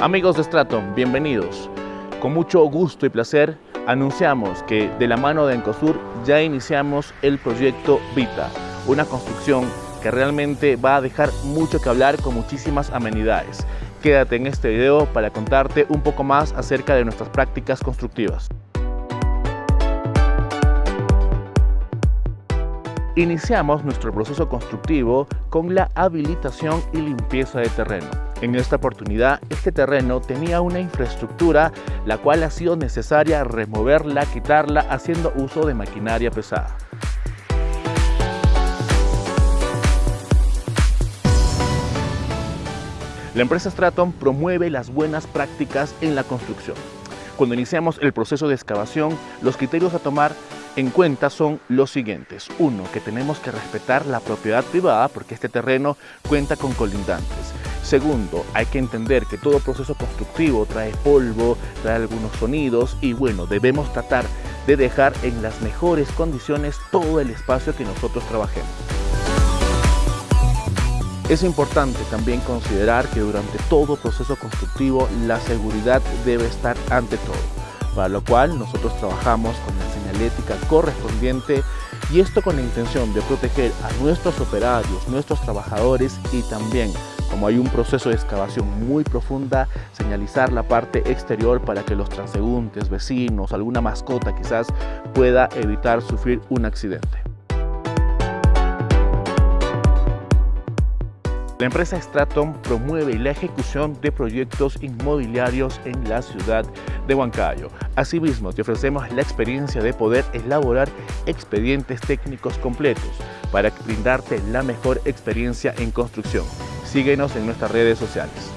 Amigos de Straton, bienvenidos. Con mucho gusto y placer anunciamos que de la mano de Encosur ya iniciamos el proyecto Vita, una construcción que realmente va a dejar mucho que hablar con muchísimas amenidades. Quédate en este video para contarte un poco más acerca de nuestras prácticas constructivas. Iniciamos nuestro proceso constructivo con la habilitación y limpieza de terreno. En esta oportunidad, este terreno tenía una infraestructura la cual ha sido necesaria removerla, quitarla, haciendo uso de maquinaria pesada. La empresa Straton promueve las buenas prácticas en la construcción. Cuando iniciamos el proceso de excavación, los criterios a tomar en cuenta son los siguientes. Uno, que tenemos que respetar la propiedad privada porque este terreno cuenta con colindantes. Segundo, hay que entender que todo proceso constructivo trae polvo, trae algunos sonidos y bueno, debemos tratar de dejar en las mejores condiciones todo el espacio que nosotros trabajemos. Es importante también considerar que durante todo proceso constructivo la seguridad debe estar ante todo, para lo cual nosotros trabajamos con la señalética correspondiente y esto con la intención de proteger a nuestros operarios, nuestros trabajadores y también como hay un proceso de excavación muy profunda, señalizar la parte exterior para que los transeúntes, vecinos, alguna mascota quizás pueda evitar sufrir un accidente. La empresa Straton promueve la ejecución de proyectos inmobiliarios en la ciudad de Huancayo. Asimismo, te ofrecemos la experiencia de poder elaborar expedientes técnicos completos para brindarte la mejor experiencia en construcción. Síguenos en nuestras redes sociales.